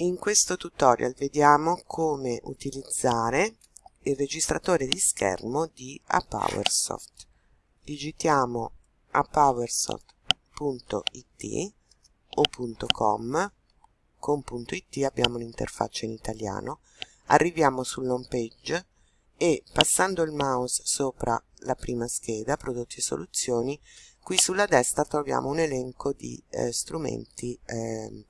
In questo tutorial vediamo come utilizzare il registratore di schermo di APowersoft. Digitiamo apowersoft.it o .com, con .it abbiamo un'interfaccia in italiano, arriviamo sull'home page e passando il mouse sopra la prima scheda, prodotti e soluzioni, qui sulla destra troviamo un elenco di eh, strumenti eh,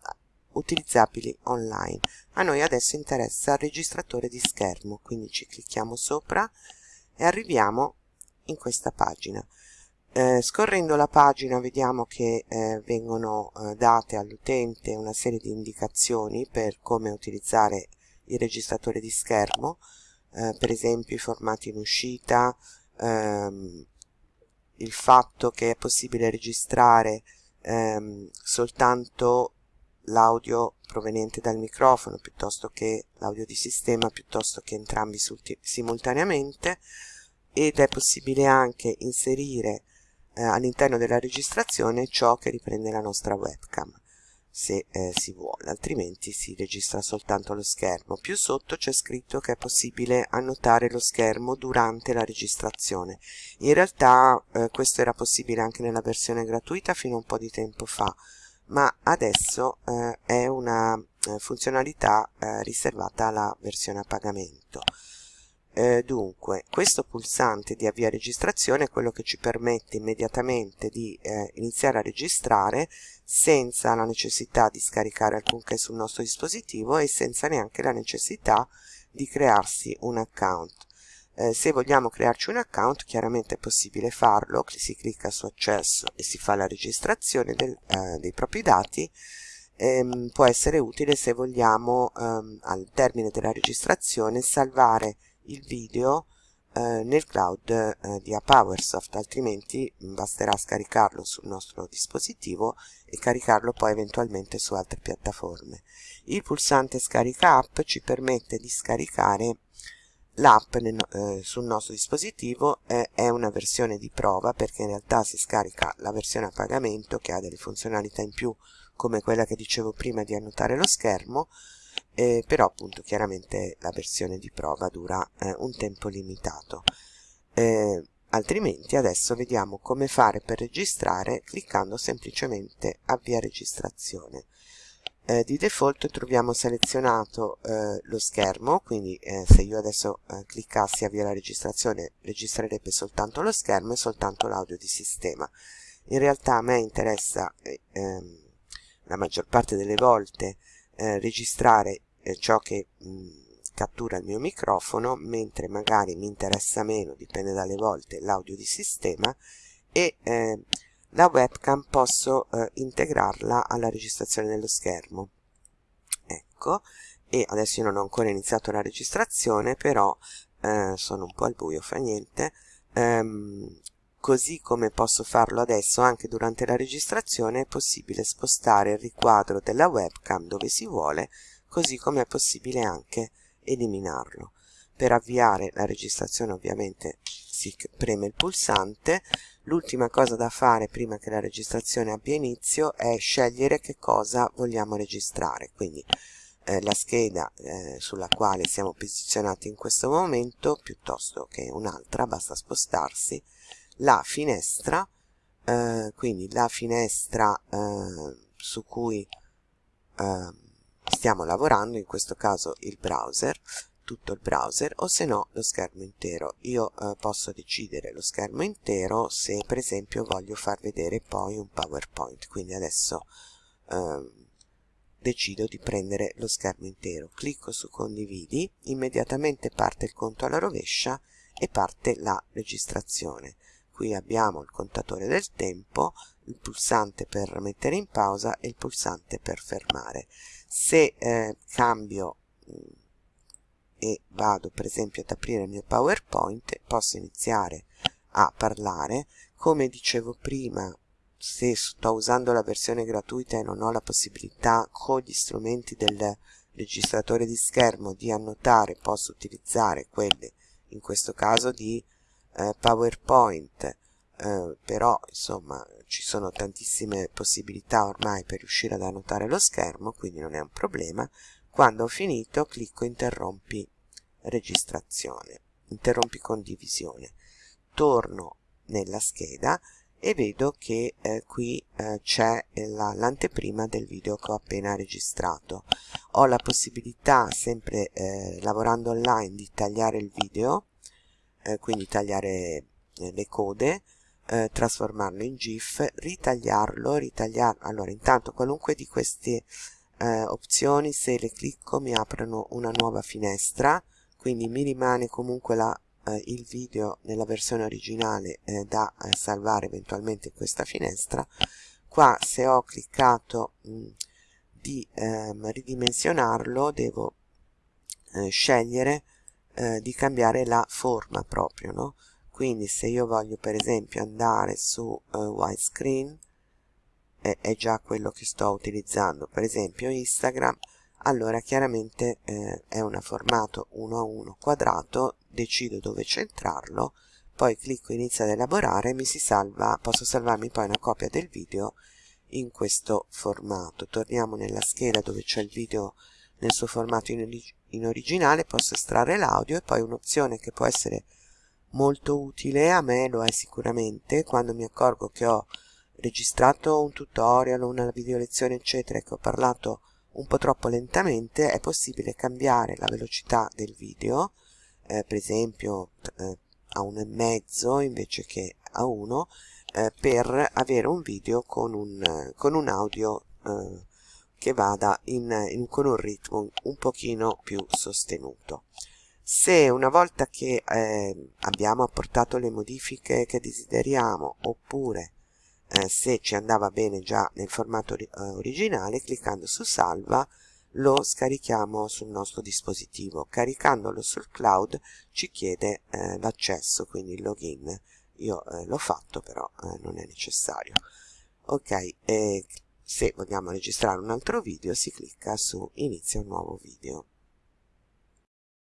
utilizzabili online. A noi adesso interessa il registratore di schermo, quindi ci clicchiamo sopra e arriviamo in questa pagina. Eh, scorrendo la pagina vediamo che eh, vengono eh, date all'utente una serie di indicazioni per come utilizzare il registratore di schermo, eh, per esempio i formati in uscita, ehm, il fatto che è possibile registrare ehm, soltanto l'audio proveniente dal microfono piuttosto che l'audio di sistema piuttosto che entrambi simultaneamente ed è possibile anche inserire eh, all'interno della registrazione ciò che riprende la nostra webcam se eh, si vuole, altrimenti si registra soltanto lo schermo. Più sotto c'è scritto che è possibile annotare lo schermo durante la registrazione. In realtà eh, questo era possibile anche nella versione gratuita fino a un po' di tempo fa, ma adesso eh, è una eh, funzionalità eh, riservata alla versione a pagamento. Eh, dunque, questo pulsante di avvia registrazione è quello che ci permette immediatamente di eh, iniziare a registrare senza la necessità di scaricare alcunché sul nostro dispositivo e senza neanche la necessità di crearsi un account eh, se vogliamo crearci un account chiaramente è possibile farlo si clicca su accesso e si fa la registrazione del, eh, dei propri dati. Ehm, può essere utile se vogliamo ehm, al termine della registrazione salvare il video eh, nel cloud eh, di Apowersoft altrimenti basterà scaricarlo sul nostro dispositivo e caricarlo poi eventualmente su altre piattaforme. Il pulsante scarica app ci permette di scaricare L'app eh, sul nostro dispositivo eh, è una versione di prova perché in realtà si scarica la versione a pagamento che ha delle funzionalità in più come quella che dicevo prima di annotare lo schermo eh, però appunto chiaramente la versione di prova dura eh, un tempo limitato. Altrimenti adesso vediamo come fare per registrare cliccando semplicemente avvia registrazione eh, di default troviamo selezionato eh, lo schermo quindi eh, se io adesso eh, cliccassi avvia la registrazione registrerebbe soltanto lo schermo e soltanto l'audio di sistema. In realtà a me interessa eh, ehm, la maggior parte delle volte eh, registrare ciò che mh, cattura il mio microfono mentre magari mi interessa meno dipende dalle volte l'audio di sistema e la webcam posso eh, integrarla alla registrazione dello schermo. Ecco. E adesso io non ho ancora iniziato la registrazione però eh, sono un po' al buio fa niente. Ehm, così come posso farlo adesso anche durante la registrazione è possibile spostare il riquadro della webcam dove si vuole così come è possibile anche eliminarlo. Per avviare la registrazione ovviamente si preme il pulsante l'ultima cosa da fare prima che la registrazione abbia inizio è scegliere che cosa vogliamo registrare. Quindi eh, la scheda eh, sulla quale siamo posizionati in questo momento piuttosto che un'altra basta spostarsi la finestra eh, quindi la finestra eh, su cui eh, stiamo lavorando in questo caso il browser tutto il browser o se no lo schermo intero. Io eh, posso decidere lo schermo intero se per esempio voglio far vedere poi un powerpoint. Quindi adesso eh, decido di prendere lo schermo intero. Clicco su condividi immediatamente parte il conto alla rovescia e parte la registrazione. Qui abbiamo il contatore del tempo il pulsante per mettere in pausa e il pulsante per fermare. Se eh, cambio e vado per esempio ad aprire il mio powerpoint posso iniziare a parlare. Come dicevo prima se sto usando la versione gratuita e non ho la possibilità con gli strumenti del registratore di schermo di annotare posso utilizzare quelle in questo caso di eh, powerpoint. Eh, però insomma ci sono tantissime possibilità ormai per riuscire ad annotare lo schermo quindi non è un problema quando ho finito clicco interrompi registrazione interrompi condivisione. Torno nella scheda e vedo che eh, qui eh, c'è l'anteprima del video che ho appena registrato. Ho la possibilità sempre eh, lavorando online di tagliare il video eh, quindi tagliare eh, le code eh, trasformarlo in gif ritagliarlo ritagliarlo allora intanto qualunque di queste opzioni se le clicco mi aprono una nuova finestra quindi mi rimane comunque la eh, il video nella versione originale eh, da eh, salvare eventualmente in questa finestra qua se ho cliccato mh, di ehm, ridimensionarlo devo eh, scegliere eh, di cambiare la forma proprio no? quindi se io voglio per esempio andare su eh, widescreen è già quello che sto utilizzando. Per esempio Instagram allora chiaramente eh, è un formato 1 a 1 quadrato decido dove centrarlo poi clicco inizia ad elaborare mi si salva posso salvarmi poi una copia del video in questo formato. Torniamo nella scheda dove c'è il video nel suo formato in, in originale posso estrarre l'audio e poi un'opzione che può essere molto utile a me lo è sicuramente quando mi accorgo che ho registrato un tutorial una video lezione eccetera e che ho parlato un po' troppo lentamente è possibile cambiare la velocità del video eh, per esempio eh, a 1,5 invece che a 1 eh, per avere un video con un, con un audio eh, che vada in, in, con un ritmo un pochino più sostenuto. Se una volta che eh, abbiamo apportato le modifiche che desideriamo oppure eh, se ci andava bene già nel formato eh, originale cliccando su salva lo scarichiamo sul nostro dispositivo. Caricandolo sul cloud ci chiede eh, l'accesso quindi il login. Io eh, l'ho fatto però eh, non è necessario. Ok e se vogliamo registrare un altro video si clicca su inizia un nuovo video